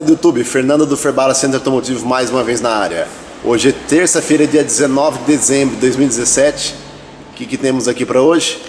do YouTube, Fernando do Ferbala Centro Automotivo mais uma vez na área. Hoje é terça-feira, dia 19 de dezembro de 2017. O que, que temos aqui para hoje?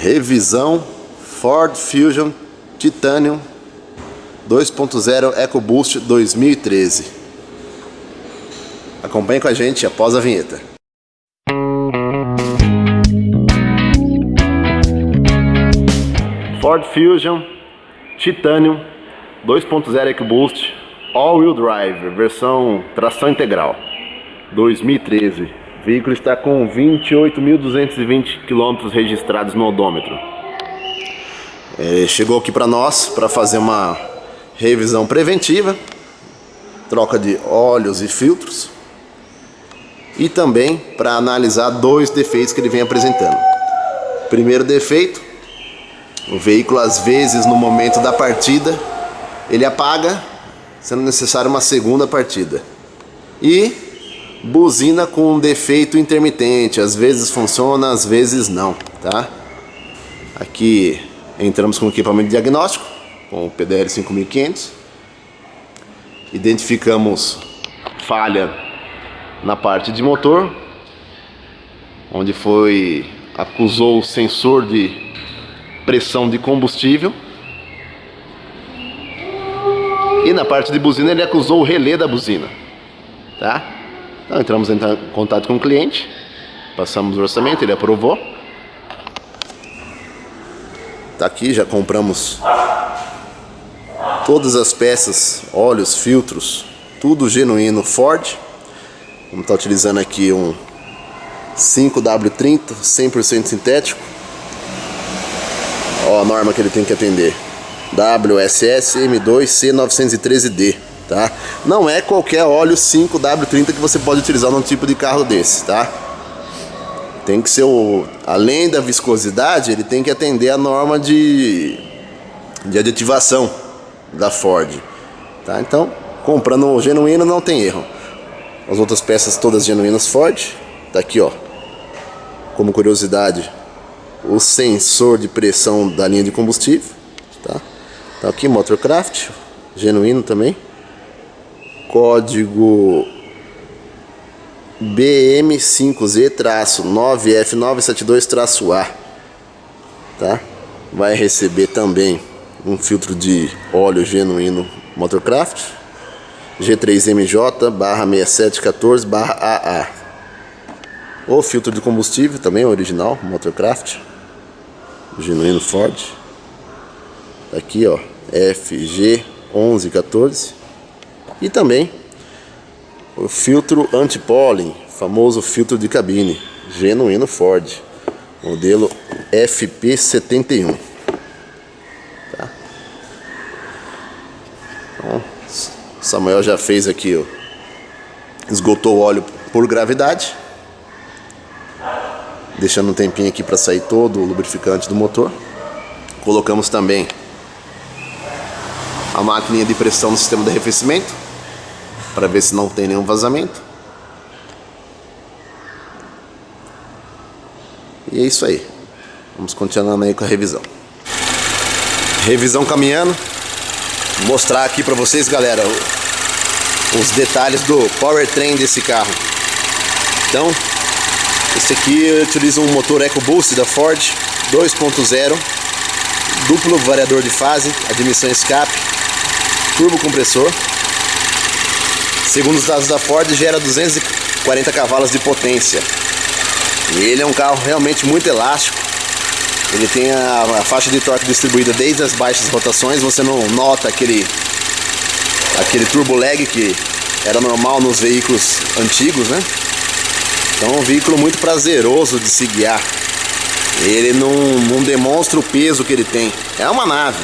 Revisão Ford Fusion Titanium 2.0 EcoBoost 2013. Acompanhe com a gente após a vinheta. Ford Fusion Titanium 2.0 EcoBoost All-Wheel Drive, versão tração integral 2013 o veículo está com 28.220 km registrados no odômetro. É, chegou aqui para nós para fazer uma revisão preventiva troca de óleos e filtros e também para analisar dois defeitos que ele vem apresentando. Primeiro defeito o veículo às vezes no momento da partida ele apaga, sendo necessário uma segunda partida. E buzina com um defeito intermitente, às vezes funciona, às vezes não, tá? Aqui entramos com o equipamento diagnóstico, com o PDL 5500. Identificamos falha na parte de motor, onde foi acusou o sensor de pressão de combustível. E na parte de buzina ele acusou o relé da buzina. Tá? Então entramos em contato com o cliente, passamos o orçamento, ele aprovou. Tá aqui, já compramos todas as peças, óleos, filtros, tudo genuíno Ford. Vamos estar tá utilizando aqui um 5W30 100% sintético A norma que ele tem que atender. WSS M2C913D, tá? Não é qualquer óleo 5W30 que você pode utilizar num tipo de carro desse, tá? Tem que ser o... Além da viscosidade, ele tem que atender a norma de, de aditivação da Ford, tá? Então, comprando o genuíno não tem erro. As outras peças todas genuínas Ford, tá aqui, ó. Como curiosidade, o sensor de pressão da linha de combustível, tá? Tá aqui Motorcraft, genuíno também. Código BM5Z-9F972-A, tá? Vai receber também um filtro de óleo genuíno Motorcraft G3MJ barra 6714 barra AA o filtro de combustível também original Motorcraft genuíno Ford. Aqui, ó, FG1114. E também o filtro anti-pólen, famoso filtro de cabine, genuíno Ford, modelo FP71. Tá? Então, Samuel já fez aqui, ó, esgotou o óleo por gravidade deixando um tempinho aqui para sair todo o lubrificante do motor. Colocamos também a máquina de pressão no sistema de arrefecimento para ver se não tem nenhum vazamento. E é isso aí. Vamos continuando aí com a revisão. Revisão caminhando. Vou mostrar aqui para vocês, galera, os detalhes do powertrain desse carro. Então, esse aqui utiliza um motor EcoBoost da Ford 2.0 duplo variador de fase, admissão escape, turbo compressor. Segundo os dados da Ford, gera 240 cavalos de potência. E ele é um carro realmente muito elástico. Ele tem a, a faixa de torque distribuída desde as baixas rotações, você não nota aquele aquele turbo lag que era normal nos veículos antigos, né? Então é um veículo muito prazeroso de se guiar. Ele não, não demonstra o peso que ele tem. É uma nave.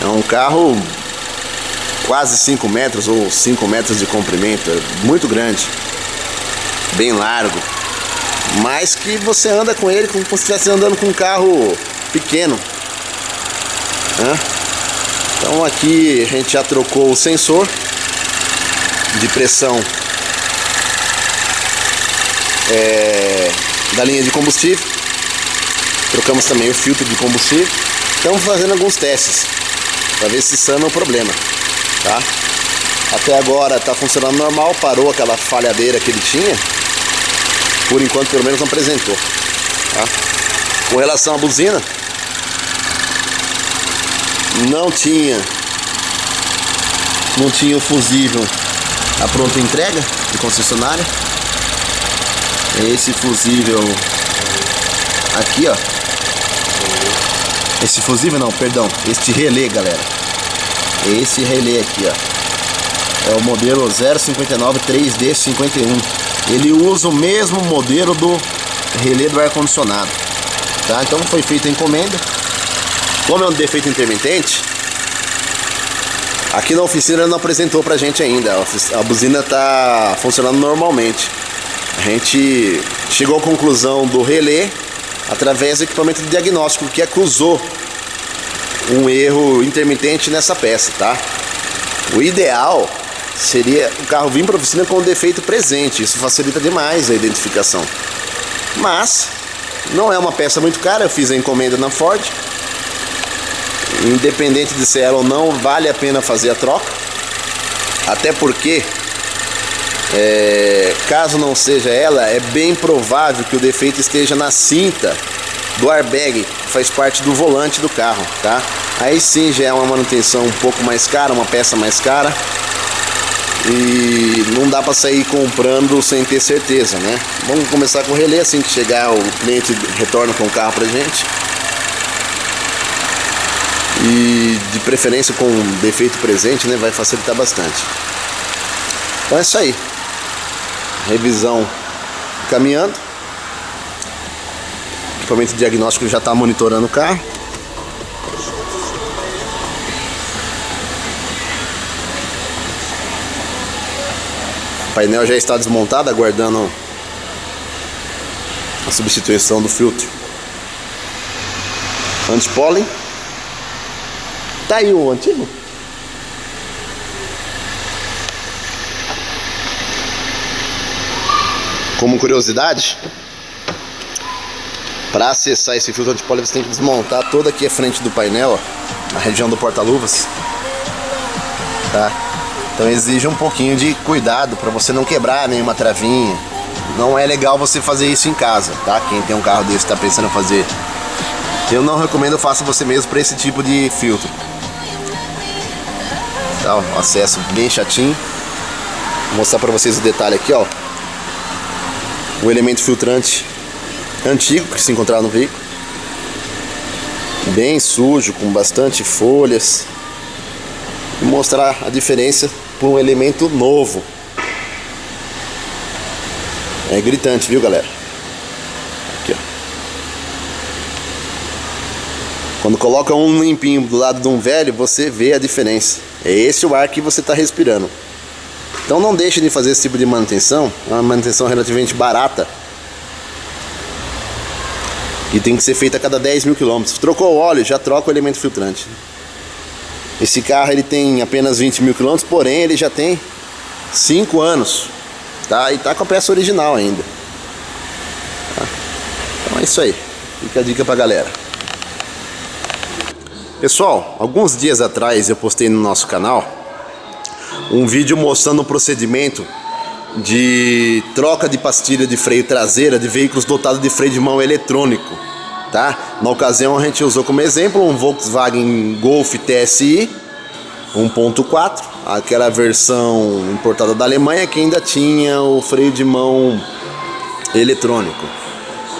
É um carro quase 5 metros ou 5 metros de comprimento. É muito grande. Bem largo. Mas que você anda com ele como se estivesse andando com um carro pequeno. Então aqui a gente já trocou o sensor de pressão é, da linha de combustível. Trocamos também o filtro de combustível. Estamos fazendo alguns testes para ver se sana o problema, tá? Até agora está funcionando normal, parou aquela falhadeira que ele tinha. Por enquanto, pelo menos, não apresentou. Tá? Com relação à buzina, não tinha não tinha o fusível a pronta entrega de concessionária. Esse fusível aqui, ó. Esse fusível não, perdão, este relé, galera. Esse relé aqui, ó. É o modelo 059 3D51. Ele usa o mesmo modelo do relé do ar condicionado. Tá? Então foi feita a encomenda. Como é um defeito intermitente, aqui na oficina não apresentou pra gente ainda. A buzina tá funcionando normalmente. A gente chegou à conclusão do relé através do equipamento de diagnóstico que acusou um erro intermitente nessa peça, tá? O ideal seria o carro vir para a oficina com o defeito presente, isso facilita demais a identificação. Mas não é uma peça muito cara, eu fiz a encomenda na Ford. Independente de ser ela ou não, vale a pena fazer a troca. Até porque é, caso não seja ela, é bem provável que o defeito esteja na cinta do airbag, faz parte do volante do carro, tá? Aí sim já é uma manutenção um pouco mais cara, uma peça mais cara. E não dá para sair comprando sem ter certeza, né? Vamos começar com o relé, assim que chegar o cliente retorna com o carro pra gente. E de preferência com defeito presente, né? Vai facilitar bastante. Então é isso aí revisão caminhando. O equipamento diagnóstico já está monitorando o carro. O painel já está desmontado, aguardando a substituição do filtro anti-pólen. Tá aí o antigo? Como curiosidade, para acessar esse filtro antipólio você tem que desmontar toda aqui a frente do painel, ó, a região do porta-luvas. Tá? Então exige um pouquinho de cuidado para você não quebrar nenhuma travinha. Não é legal você fazer isso em casa, tá? Quem tem um carro desse está pensando em fazer. Eu não recomendo faça você mesmo para esse tipo de filtro. Tá, ó, acesso bem chatinho. Vou mostrar para vocês o detalhe aqui, ó o elemento filtrante antigo que se encontrava no veículo. Bem sujo, com bastante folhas. E mostrar a diferença por um elemento novo. É gritante, viu galera? Aqui. Quando coloca um limpinho do lado de um velho, você vê a diferença. É esse o ar que você está respirando. Então não deixe de fazer esse tipo de manutenção, é uma manutenção relativamente barata. E tem que ser feita a cada 10 mil quilômetros. Trocou o óleo, já troca o elemento filtrante. Esse carro ele tem apenas 20 mil quilômetros, porém ele já tem 5 anos. Tá? E tá com a peça original ainda. Tá? Então é isso aí. Fica a dica pra galera. Pessoal, alguns dias atrás eu postei no nosso canal um vídeo mostrando o procedimento de troca de pastilha de freio traseira de veículos dotados de freio de mão eletrônico, tá? Na ocasião a gente usou como exemplo um Volkswagen Golf TSI 1.4, aquela versão importada da Alemanha que ainda tinha o freio de mão eletrônico.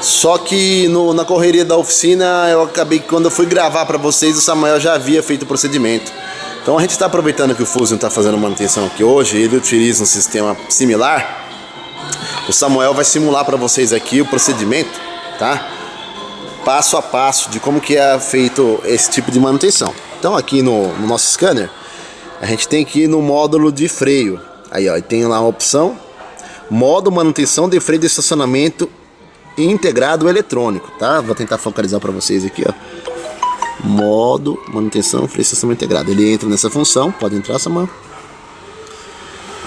Só que no, na correria da oficina eu acabei quando eu fui gravar para vocês o Samuel já havia feito o procedimento. Então a gente está aproveitando que o Fusion está fazendo manutenção aqui hoje, ele utiliza um sistema similar. O Samuel vai simular para vocês aqui o procedimento, tá? Passo a passo de como que é feito esse tipo de manutenção. Então aqui no, no nosso scanner, a gente tem que ir no módulo de freio. Aí ó, tem lá a opção, modo manutenção de freio de estacionamento integrado eletrônico, tá? Vou tentar focalizar para vocês aqui, ó modo manutenção freio sistema integrado. Ele entra nessa função, pode entrar essa mão.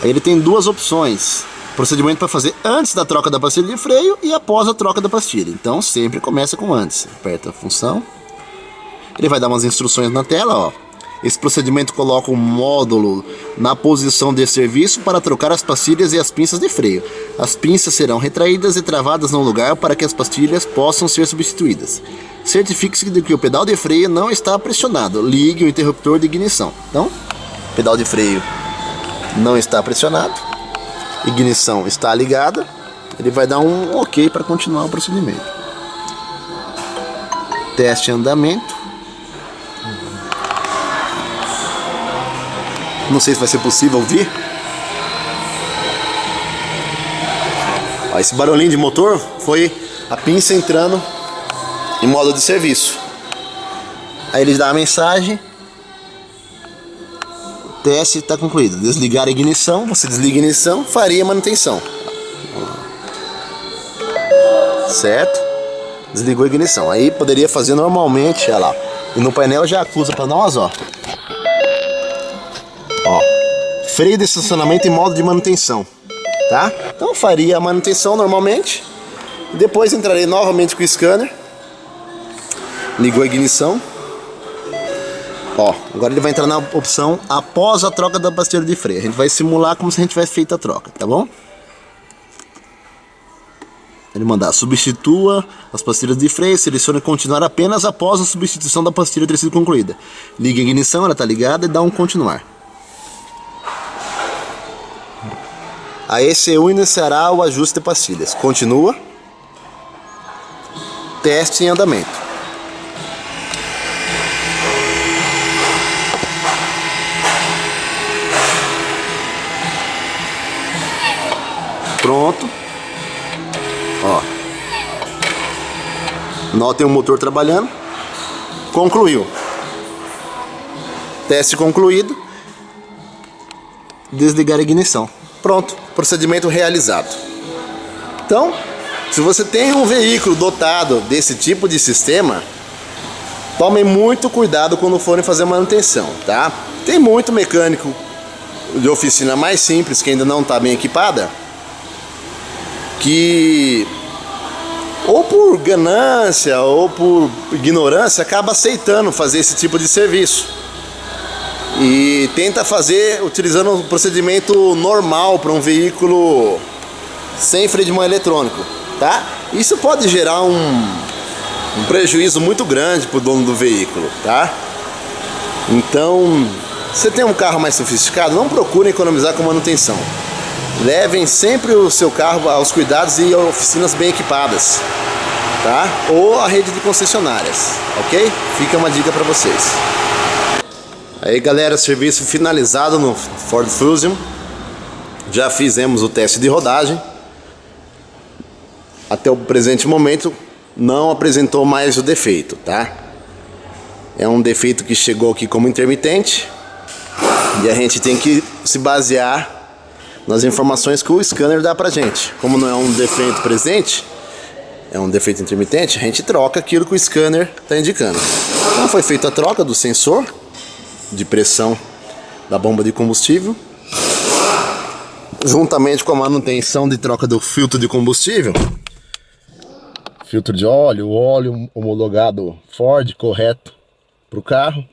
Aí ele tem duas opções. Procedimento para fazer antes da troca da pastilha de freio e após a troca da pastilha. Então sempre começa com antes. Aperta a função. Ele vai dar umas instruções na tela, ó. Esse procedimento coloca um módulo na posição de serviço para trocar as pastilhas e as pinças de freio. As pinças serão retraídas e travadas no lugar para que as pastilhas possam ser substituídas. Certifique-se de que o pedal de freio não está pressionado. Ligue o interruptor de ignição. Então, pedal de freio não está pressionado. Ignição está ligada. Ele vai dar um ok para continuar o procedimento. Teste andamento. Não sei se vai ser possível ouvir. Ó, esse barulhinho de motor foi a pinça entrando em modo de serviço. Aí eles dão a mensagem. O teste está concluído. Desligar a ignição, você desliga a ignição, faria manutenção. Certo? Desligou a ignição. Aí poderia fazer normalmente, olha lá. E no painel já acusa para nós. Ó, freio de estacionamento em modo de manutenção, tá? Então faria a manutenção normalmente. Depois entrarei novamente com o scanner. Ligou a ignição. Ó, agora ele vai entrar na opção após a troca da pastilha de freio. A gente vai simular como se a gente tivesse feito a troca, tá bom? Ele mandar substitua as pastilhas de freio, selecione continuar apenas após a substituição da pastilha ter sido concluída. Liga a ignição, ela está ligada e dá um continuar. A ECU iniciará o ajuste de pastilhas. Continua. Teste em andamento. Pronto. Ó. Notem o motor trabalhando. Concluiu. Teste concluído. Desligar a ignição. Pronto, procedimento realizado. Então, se você tem um veículo dotado desse tipo de sistema, tomem muito cuidado quando forem fazer manutenção, tá? Tem muito mecânico de oficina mais simples que ainda não está bem equipada, que ou por ganância ou por ignorância acaba aceitando fazer esse tipo de serviço e tenta fazer utilizando um procedimento normal para um veículo sem freio de mão eletrônico, tá? Isso pode gerar um, um prejuízo muito grande para o dono do veículo, tá? Então, você tem um carro mais sofisticado, não procure economizar com manutenção. Levem sempre o seu carro aos cuidados e oficinas bem equipadas, tá? Ou a rede de concessionárias, ok? Fica uma dica para vocês. Aí galera, serviço finalizado no Ford Fusion. Já fizemos o teste de rodagem. Até o presente momento não apresentou mais o defeito, tá? É um defeito que chegou aqui como intermitente. E a gente tem que se basear nas informações que o scanner dá pra gente. Como não é um defeito presente, é um defeito intermitente, a gente troca aquilo que o scanner está indicando. Então foi feita a troca do sensor de pressão da bomba de combustível, juntamente com a manutenção de troca do filtro de combustível, filtro de óleo, óleo homologado Ford correto para o carro,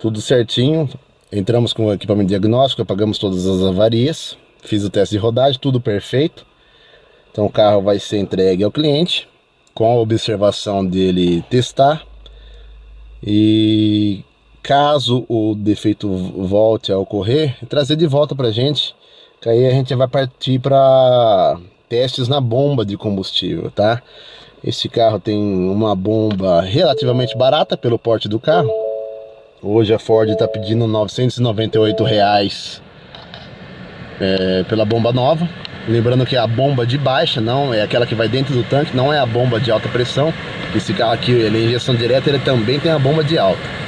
tudo certinho. Entramos com o equipamento diagnóstico, apagamos todas as avarias, fiz o teste de rodagem, tudo perfeito. Então o carro vai ser entregue ao cliente com a observação dele testar e caso o defeito volte a ocorrer, trazer de volta para a gente, que aí a gente vai partir para testes na bomba de combustível, tá? Esse carro tem uma bomba relativamente barata pelo porte do carro. Hoje a Ford está pedindo 998 reais, é, pela bomba nova. Lembrando que é a bomba de baixa, não é aquela que vai dentro do tanque, não é a bomba de alta pressão. Esse carro aqui, ele é injeção direta, ele também tem a bomba de alta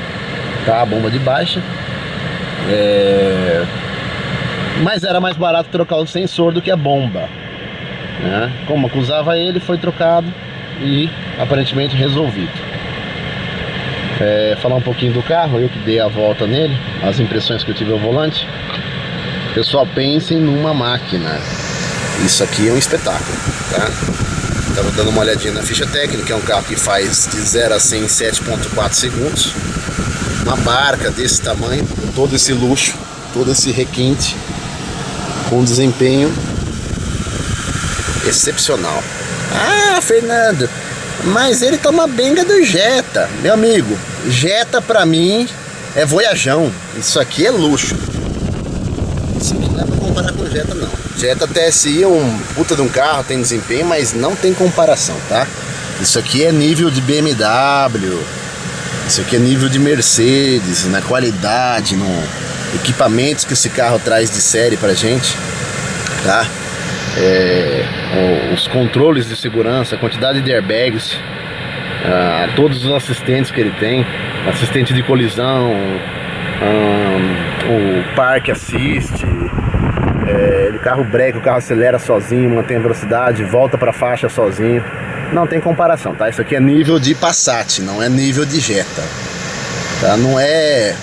tá? A bomba de baixa. É... Mas era mais barato trocar o sensor do que a bomba. Né? Como acusava ele, foi trocado e aparentemente resolvido. É, falar um pouquinho do carro, eu que dei a volta nele, as impressões que eu tive ao volante. Pessoal, pensem numa máquina. Isso aqui é um espetáculo, tá? Estava dando uma olhadinha na ficha técnica, é um carro que faz de 0 a 100 em 7.4 segundos. Uma barca desse tamanho, com todo esse luxo, todo esse requinte, com desempenho excepcional. Ah, Fernando, mas ele toma benga do Jetta. Meu amigo, Jetta pra mim é voyajão. Isso aqui é luxo. Isso aqui não é pra comparar com Jetta não. Jetta TSI é um puta de um carro, tem desempenho, mas não tem comparação, tá? Isso aqui é nível de BMW, isso aqui é nível de Mercedes, na qualidade, no equipamentos que esse carro traz de série pra gente, tá? É, os controles de segurança, a quantidade de airbags, todos os assistentes que ele tem, assistente de colisão, o parque assiste, é, o carro breca, o carro acelera sozinho, mantém a velocidade, volta para a faixa sozinho. Não tem comparação, tá? Isso aqui é nível de Passat, não é nível de Jetta. Tá? Não é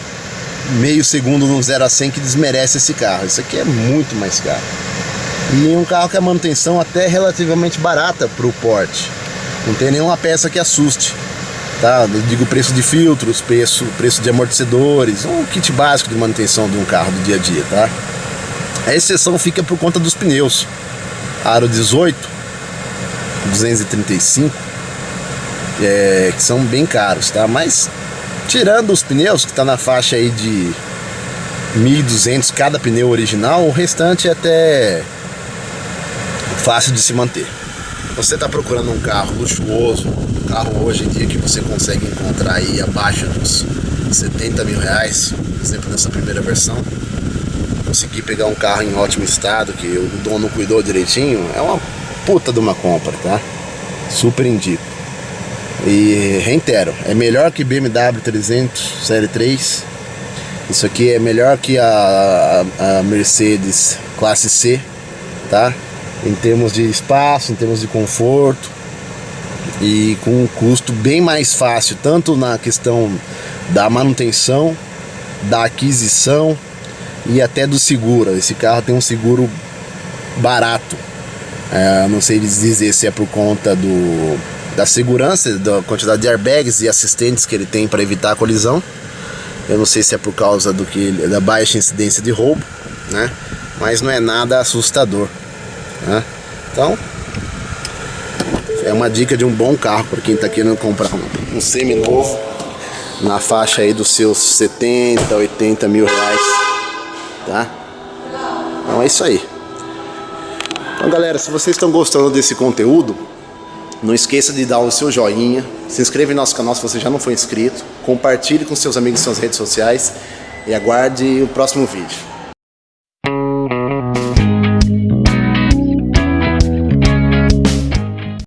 meio segundo no 0 a 100 que desmerece esse carro. Isso aqui é muito mais caro. E um carro que a manutenção até é relativamente barata para o porte. Não tem nenhuma peça que assuste. Tá? Eu digo preço de filtros, preço, preço de amortecedores, um kit básico de manutenção de um carro do dia a dia, tá? A exceção fica por conta dos pneus. Aro 18, 235, é, que são bem caros, tá? Mas tirando os pneus, que está na faixa aí de 1.200 cada pneu original, o restante é até fácil de se manter. Você está procurando um carro luxuoso, um carro hoje em dia que você consegue encontrar aí abaixo dos 70 mil reais, por exemplo, nessa primeira versão, conseguir pegar um carro em ótimo estado, que o dono cuidou direitinho, é uma puta de uma compra, tá? Super indico. E reitero, é melhor que BMW 300 Série 3. Isso aqui é melhor que a, a, a Mercedes Classe C, tá? Em termos de espaço, em termos de conforto e com um custo bem mais fácil, tanto na questão da manutenção, da aquisição e até do seguro. Esse carro tem um seguro barato. É, não sei dizer se é por conta do, da segurança, da quantidade de airbags e assistentes que ele tem para evitar a colisão. Eu não sei se é por causa do que da baixa incidência de roubo, né? Mas não é nada assustador. Né? Então, é uma dica de um bom carro para quem está querendo comprar um, um semi-novo na faixa aí dos seus 70, 80 mil reais tá? Então é isso aí. Então galera, se vocês estão gostando desse conteúdo, não esqueça de dar o seu joinha, se inscreva em nosso canal se você já não for inscrito, compartilhe com seus amigos em suas redes sociais e aguarde o próximo vídeo.